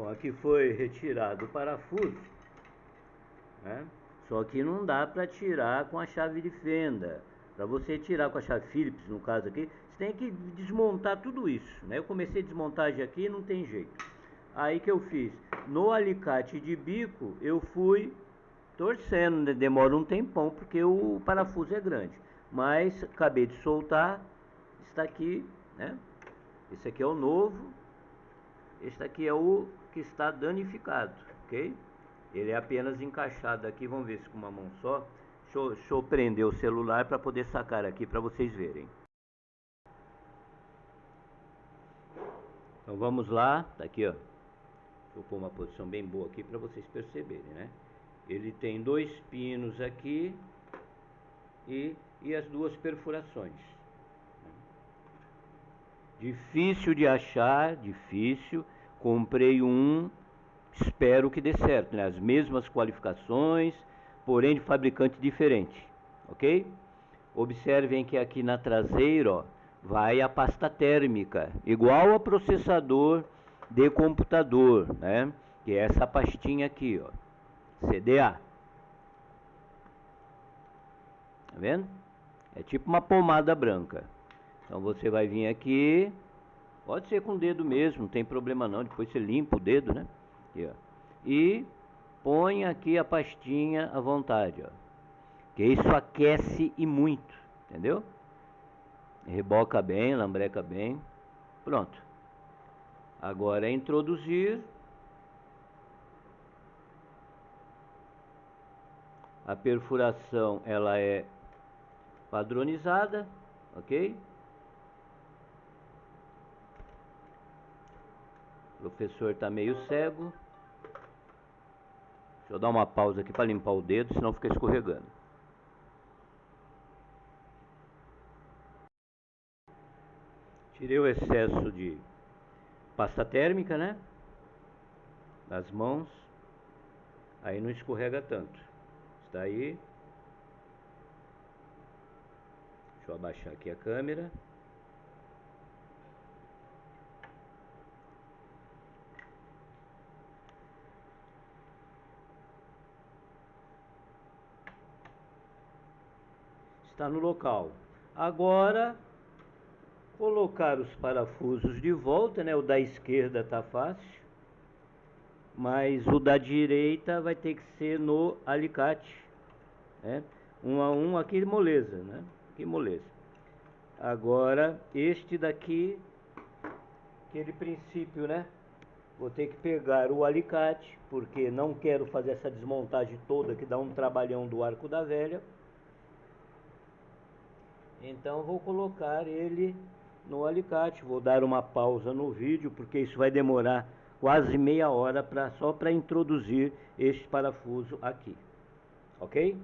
Bom, aqui foi retirado o parafuso, né? Só que não dá para tirar com a chave de fenda. Para você tirar com a chave Phillips, no caso aqui, você tem que desmontar tudo isso, né? Eu comecei a desmontagem aqui não tem jeito. Aí que eu fiz? No alicate de bico, eu fui torcendo, né? demora um tempão, porque o parafuso é grande. Mas acabei de soltar, está aqui, né? Esse aqui é o novo, este aqui é o que está danificado, ok? Ele é apenas encaixado aqui, vamos ver se com uma mão só. Deixa eu, deixa eu prender o celular para poder sacar aqui para vocês verem. Então vamos lá, tá aqui ó. Deixa eu pôr uma posição bem boa aqui para vocês perceberem, né? Ele tem dois pinos aqui e, e as duas perfurações. Difícil de achar, difícil. Comprei um, espero que dê certo, né? As mesmas qualificações, porém de fabricante diferente, ok? Observem que aqui na traseira, ó, vai a pasta térmica, igual a processador de computador, né? Que é essa pastinha aqui, ó, CDA. Tá vendo? É tipo uma pomada branca. Então você vai vir aqui, pode ser com o dedo mesmo, não tem problema não, depois você limpa o dedo, né? Aqui. E põe aqui a pastinha à vontade, ó. Que isso aquece e muito, entendeu? Reboca bem, lambreca bem. Pronto. Agora é introduzir a perfuração ela é padronizada, ok? Professor está meio cego. Deixa eu dar uma pausa aqui para limpar o dedo, senão fica escorregando. Tirei o excesso de pasta térmica, né? Das mãos. Aí não escorrega tanto. Está aí. Deixa eu abaixar aqui a câmera. Está no local. Agora, colocar os parafusos de volta, né? O da esquerda está fácil, mas o da direita vai ter que ser no alicate, né? Um a um aqui moleza, né? Aqui moleza. Agora, este daqui, aquele princípio, né? Vou ter que pegar o alicate, porque não quero fazer essa desmontagem toda que dá um trabalhão do arco da velha. Então vou colocar ele no alicate. Vou dar uma pausa no vídeo, porque isso vai demorar quase meia hora pra, só para introduzir este parafuso aqui. Ok?